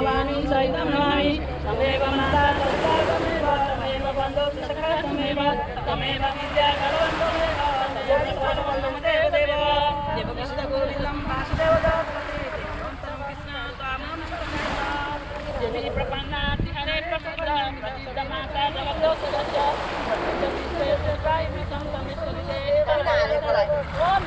भवानी सहितं नमामि। तमेव माता तमेव तमेव बन्धो सखा तमेव तमेव विद्या तमेव देव देव देव कृष्ण गोविन्दं वासुदेव जगत्पते कृष्ण कामं देवी प्रपन्नाति हरे प्रसिद्ध माता जगतो सदस्य ओम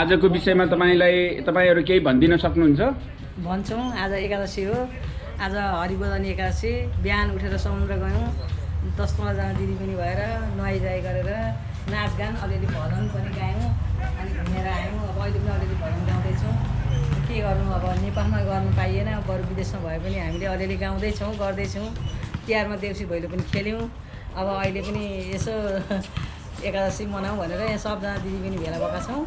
आजको विषयमा तपाईँलाई तपाईँहरू केही भनिदिन सक्नुहुन्छ? भन्छौँ आज एकादशी हो। आज हरिबोधन एकादशी। बिहान उठेर समुद्र गयौँ। दस पन्ध्रजना दिदी पनि भएर नुहाइजाइ गरेर नाचगान अलिअलि भजन पनि गायौँ अनि घुमेर आयौँ। अब अहिले पनि अलिअलि भजन गाउँदैछौँ। के गर्नु अब नेपालमा गर्नु पाइएन। बरु विदेशमा भए पनि हामीले अलिअलि गाउँदैछौँ गर्दैछौँ। तिहारमा देउसी भैलो पनि खेल्यौँ। अब अहिले पनि यसो एकादशी मनाउँ भनेर यहाँ सबजना दिदी पनि भेला भएका छौँ।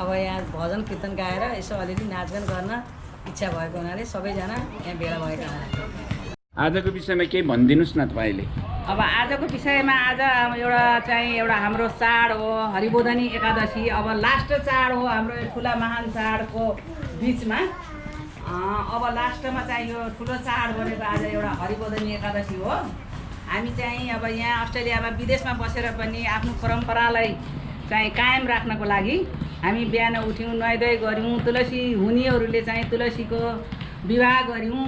अब यहाँ भजन कीर्तन गाएर यसो अलिअलि नाचगान गर्न इच्छा भएको हुनाले सबैजना यहाँ भेला भएका हुन्। आजको विषयमा केही भनिदिनुहोस् न तपाईँले। अब आजको विषयमा आज अब एउटा चाहिँ एउटा हाम्रो चाड हो हरिबोधनी एकादशी। अब लास्ट चाड हो हाम्रो यो ठुला महान चाडको बिचमा। अँ, अब लास्टमा चाहिँ यो ठुलो चाड भनेको आज एउटा हरिबोधनी एकादशी हो। हामी चाहिँ अब यहाँ अस्ट्रेलियामा विदेशमा बसेर पनि आफ्नो परम्परालाई चाहिँ कायम राख्नको लागि हामी बिहान उठ्यौँ नुहाइधुवाइ गऱ्यौँ तुलसी हुनेहरूले चाहिँ तुलसीको विवाह गऱ्यौँ।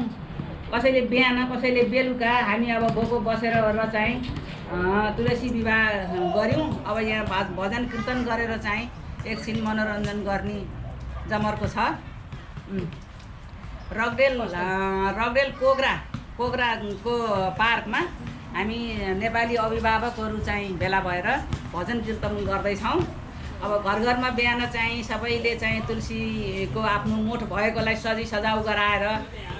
कसैले बिहान कसैले बेलुका हामी अब भोको बसेर चाहिँ तुलसी विवाह गऱ्यौँ। अब यहाँ भज भजन कीर्तन गरेर चाहिँ एकछिन मनोरञ्जन गर्ने जमर्को छ। रगडेल रगडेल कोग्रा कोग्राको पार्कमा हामी नेपाली अभिभावकहरू चाहिँ भेला भएर भजन कीर्तन गर्दैछौँ। अब घर घरमा बिहान चाहिँ सबैले चाहिँ तुलसीको आफ्नो मोठ भएकोलाई सजी सजाउ गराएर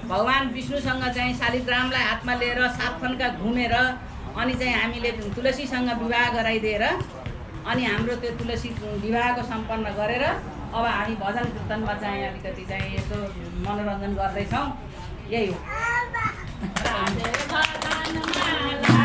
भगवान् विष्णुसँग चाहिँ शालिग्रामलाई हातमा लिएर सात खनका घुमेर अनि चाहिँ हामीले तुलसीसँग विवाह गराइदिएर अनि हाम्रो त्यो तुलसी विवाहको सम्पन्न गरेर अब हामी भजन कीर्तनमा चाहिँ अलिकति चाहिँ यसो मनोरञ्जन गर्दैछौँ। यही हो। naman.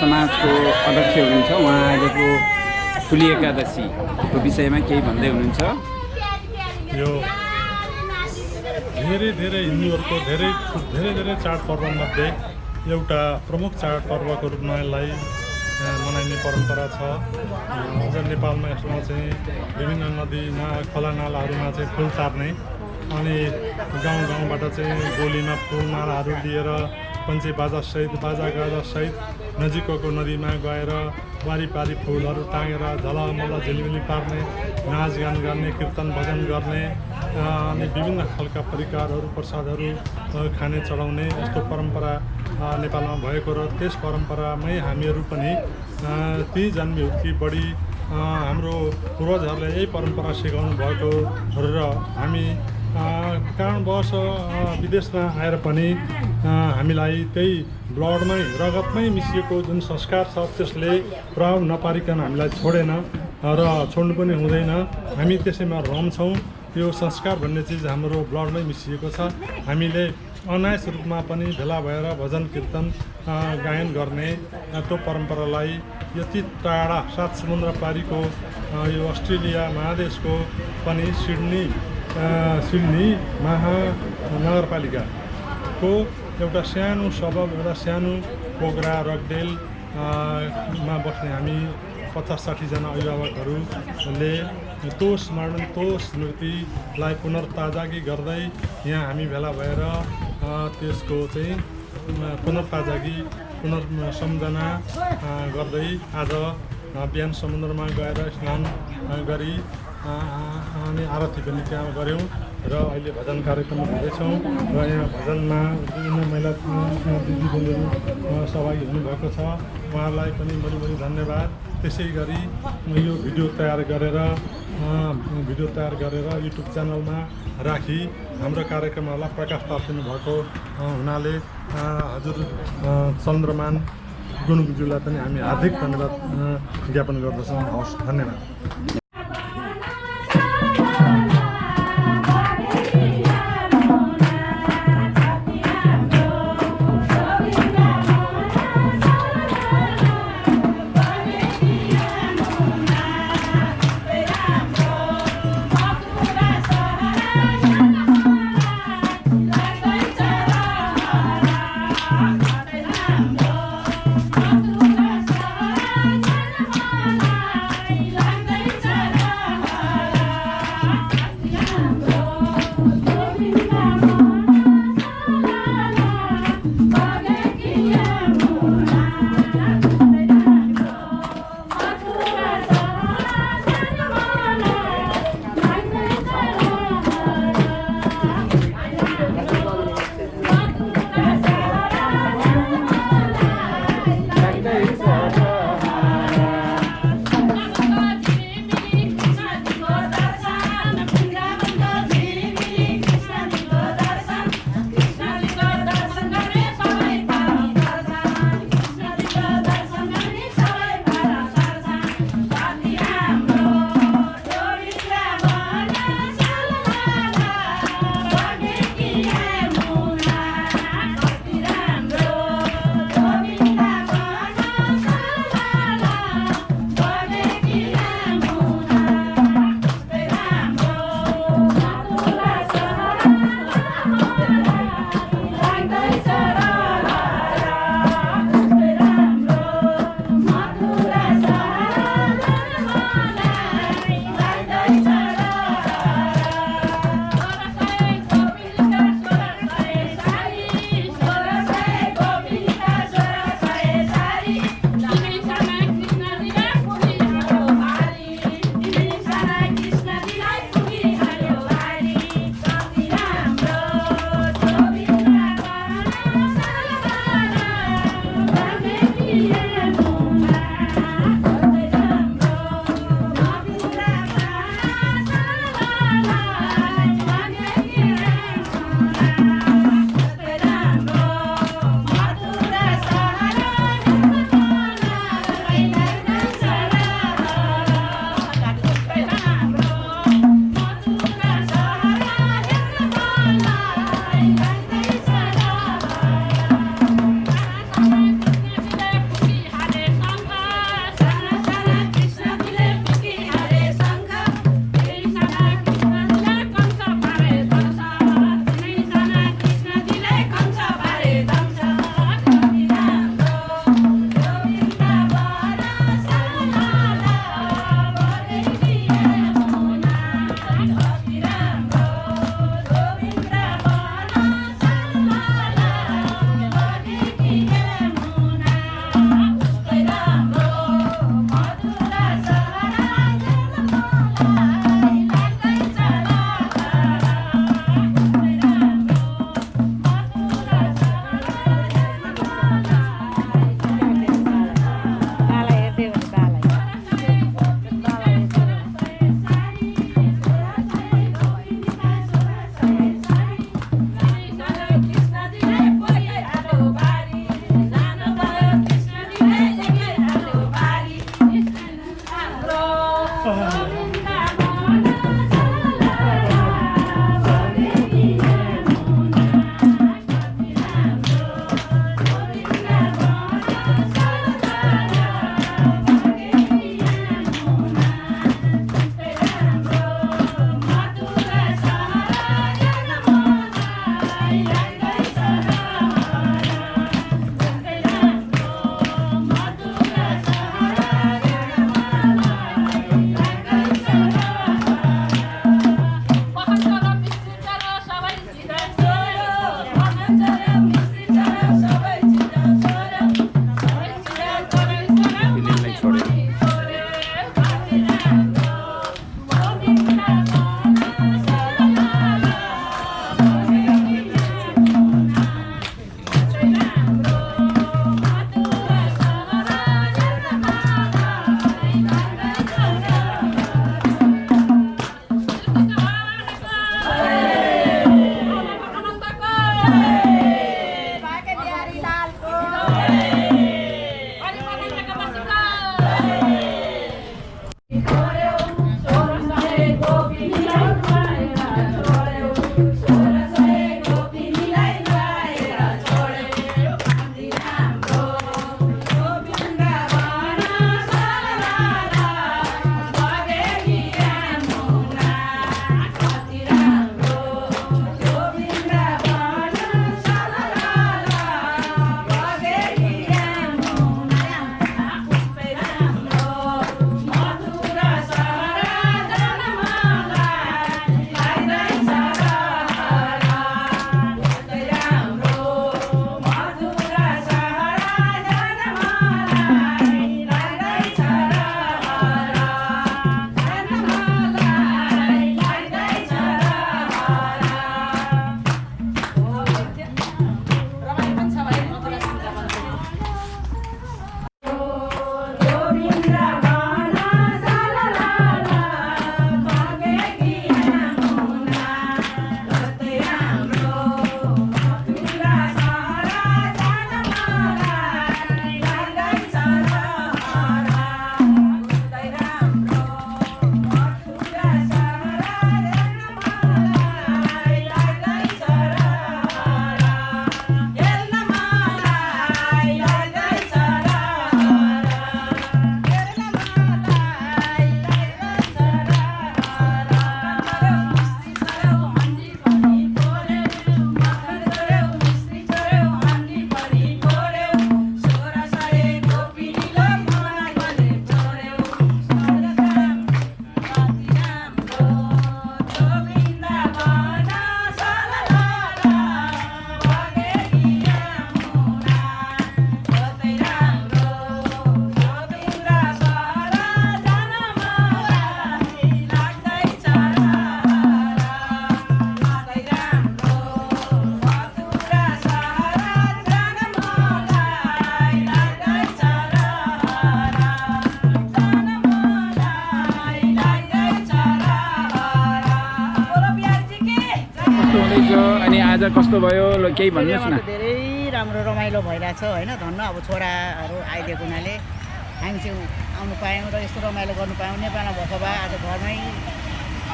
समाजको अध्यक्ष हुनुहुन्छ। उहाँ आजको ठुली एकादशीको विषयमा केही भन्दै हुनुहुन्छ? यो धेरै धेरै हिन्दूहरूको धेरै धेरै धेरै चाडपर्वमध्ये एउटा प्रमुख चाडपर्वको रूपमा यसलाई मनाइने परम्परा छ। अझ नेपालमा यसमा चाहिँ विभिन्न नदीमा खोला नालाहरूमा चाहिँ फुल तार्ने अनि गाउँ गाउँबाट चाहिँ गोलीमा फुल मालाहरू लिएर पञ्चे बाजासहित बाजा गाजासहित नजिकको नदीमा गएर वारिपारि फुलहरू टाँगेर झलमल झिलिमिली पार्ने नाचगान गर्ने कीर्तन भजन गर्ने अनि विभिन्न खालका परिकारहरू प्रसादहरू खाने चढाउने यस्तो परम्परा नेपालमा भएको र त्यस परम्परामै हामीहरू पनि ती जन्मी हुर्की बढी हाम्रो पूर्वजहरूले यही परम्परा सिकाउनु भएको र हामी कारणवश विदेशमा आएर पनि हामीलाई त्यही ब्लडमै रगतमै मिसिएको जुन संस्कार छ त्यसले प्रभाव नपारिकन हामीलाई छोडेन र छोड्नु पनि हुँदैन। हामी त्यसैमा रहन्छौँ यो संस्कार भन्ने चिज हाम्रो ब्लडमै मिसिएको छ। हामीले अनायस रूपमा पनि भेला भएर भजन कीर्तन गायन गर्ने त्यो परम्परालाई यति टाढा सात समुद्र पारीको यो अस्ट्रेलिया महादेशको पनि सिडनी सिडनी महानगरपालिकाको एउटा सानो सबब एउटा सानो पोगरा रकडेल अ, मा बस्ने हामी पचास साठीजना अभिभावकहरूले त्यो स्मरण त्यो स्मृतिलाई पुनर्ताजागी गर्दै यहाँ हामी भेला भएर त्यसको चाहिँ पुनर्ताजागी पुनर् सम्झना अ, गर्दै आज बिहान समुद्रमा गएर स्नान गरी अनि आरती पनि त्यहाँ गऱ्यौँ। र अहिले भजन कार्यक्रम हुँदैछौँ र यहाँ भजनमा विभिन्न महिला दिदीबहिनीहरू सहभागी हुनुभएको छ। उहाँहरूलाई पनि बढी बढी धन्यवाद। त्यसै गरी यो भिडियो तयार गरेर भिडियो तयार गरेर युट्युब च्यानलमा राखी। हाम्रो कार्यक्रमहरूलाई प्रकाश पार्दिनु भएको हुनाले हजुर चन्द्रमान गुणुङज्यूलाई पनि हामी हार्दिक धन्यवाद ज्ञापन गर्दछौँ। हवस् धन्यवाद। कस्तो भयो ल केही भन्नुहोस् न। धेरै राम्रो रमाइलो भइरहेछ होइन? धन्न अब छोराहरू आइदिएको हुनाले हामी चाहिँ आउनु पायौँ र यस्तो रमाइलो गर्नु पायौँ। नेपालमा भएको भए आज घरमै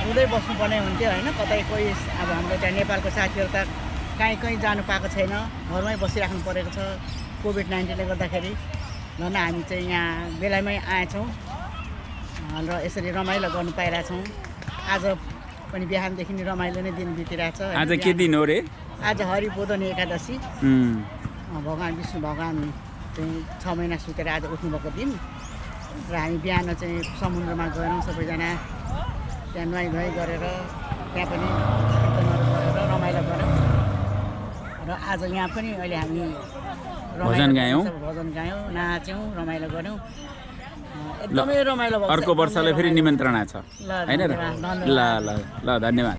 रुँदै बस्नुपर्ने हुन्थ्यो होइन? कतै कोही अब हाम्रो त्यहाँ नेपालको साथीहरू त कहीँ कहीँ जानु पाएको छैन। घरमै बसिराख्नु परेको छ कोभिड नाइन्टिनले गर्दाखेरि। झन् हामी चाहिँ यहाँ बेलामै आएछौँ र यसरी रमाइलो गर्नु पाइरहेछौँ। आज पनि बिहानदेखि नै रमाइलो नै दिन बितिरहेछ? आज के दिन हो रे? आज हरिबोधनी एकादशी। भगवान् विष्णु भगवान् चाहिँ छ महिना सुतेर आज उठ्नुभएको दिन। र हामी बिहान चाहिँ समुद्रमा गयौँ सबैजना त्यहाँ नुहाइ धुवाइ गरेर त्यहाँ पनि कीर्तनहरू गरेर रमाइलो गऱ्यौँ र आज यहाँ पनि अहिले हामी भजन गायौँ। भजन गायौँ नाच्यौँ रमाइलो गऱ्यौँ एकदमै रमाइलो अर्को वर्षलाई फेरि निमन्त्रणा छ। होइन ल। ल ल धन्यवाद।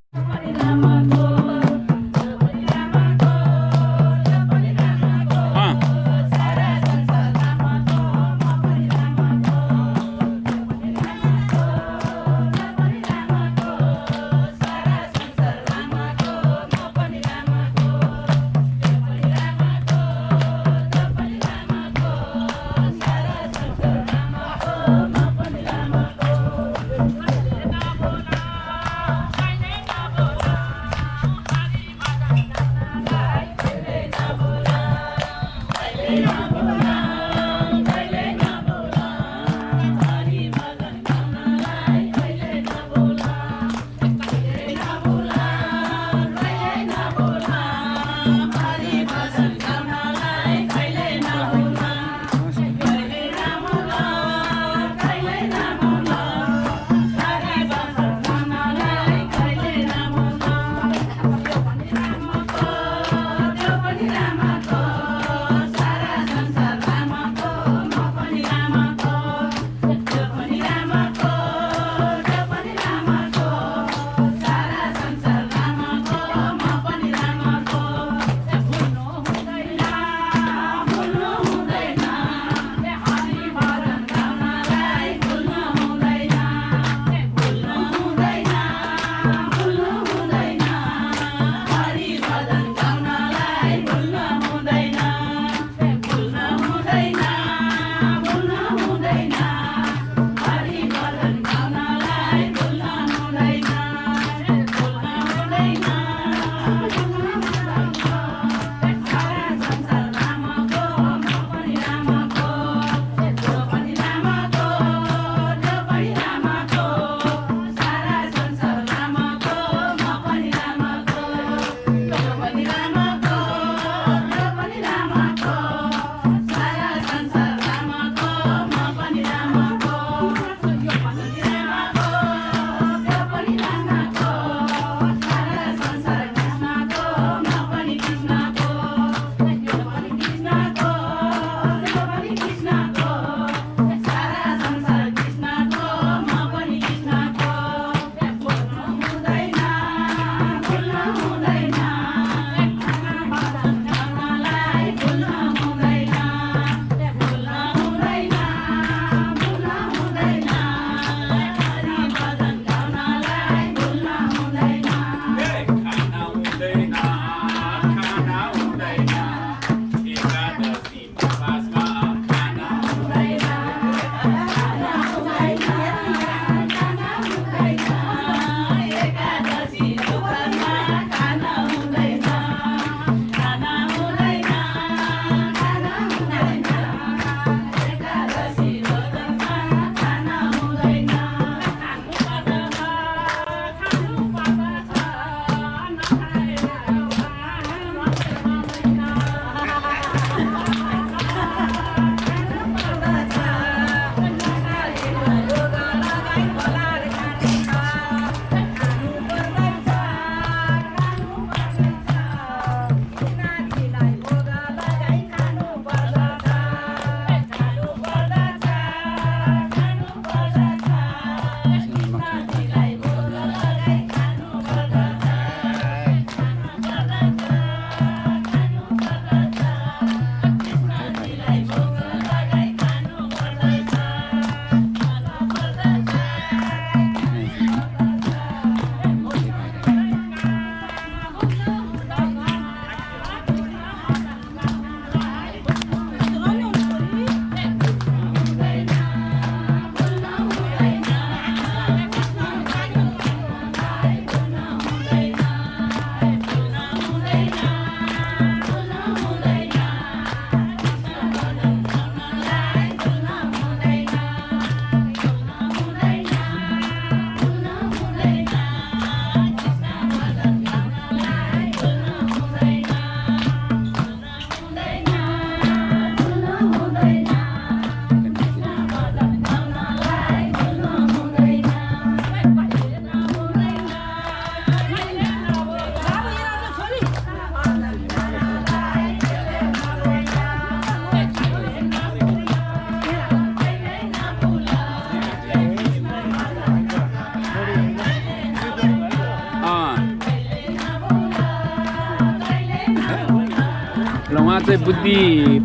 चाहिँ बुद्धि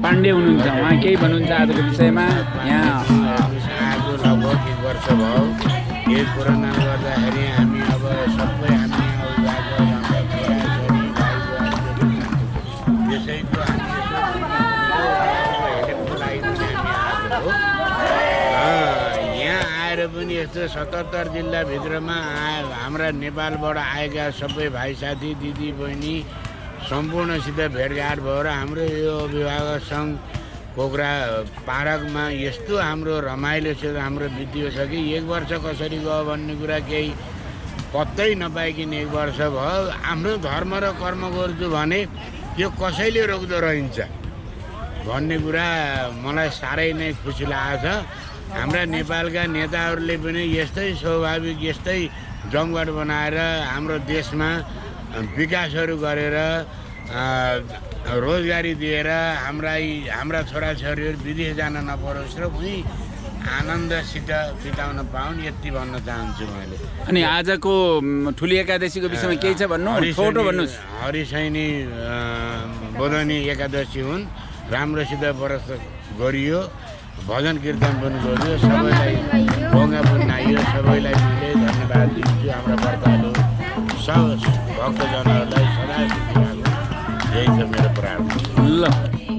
पाण्डे हुनुहुन्छ उहाँ केही भन्नुहुन्छ आजको विषयमा? यहाँ। आज लगभग एक वर्ष भयो एक कोरोनाले गर्दाखेरि हामी अब सबै हामी यहाँ आएर पनि यस्तो सतहत्तर जिल्लाभित्रमा हाम्रा नेपालबाट आएका सबै भाइ साथी दिदी बहिनी सम्पूर्णसित भेटघाट भएर हाम्रो यो अभिभावक सङ्घ पोखरा पार्कमा यस्तो हाम्रो रमाइलोसित हाम्रो बित्यो छ कि एक वर्ष कसरी गयो भन्ने कुरा केही पत्तै नपाइकन एक वर्ष भयो। आफ्नो धर्म र कर्म गर्छु भने त्यो कसैले रोक्दो रहन्छ भन्ने कुरा मलाई साह्रै नै खुसी लागेको छ हाम्रा नेपालका नेताहरूले पनि यस्तै स्वाभाविक यस्तै जमघट बनाएर हाम्रो देशमा विकासहरू गरेर रोजगारी दिएर हाम्रा हाम्रा छोराछोरीहरू विदेश जान नपरोस् र उहीँ आनन्दसित बिताउन पाउन् यति भन्न चाहन्छु मैले। अनि आजको ठुली एकादशीको विषयमा केही छ भन्नु? छोटो भन्नुहोस्। हरिशैनी बोधनी एकादशी हुन्। राम्रोसित व्रत गरियो। भजन कीर्तन पनि गरियो। सबैलाई ढोङ्गा पनि आइयो। सबैलाई मैले। धन्यवाद दिन्छु हाम्रा व्रतहरू सब भक्तजनहरूलाई सदा यही छ मेरो प्रार्थना ल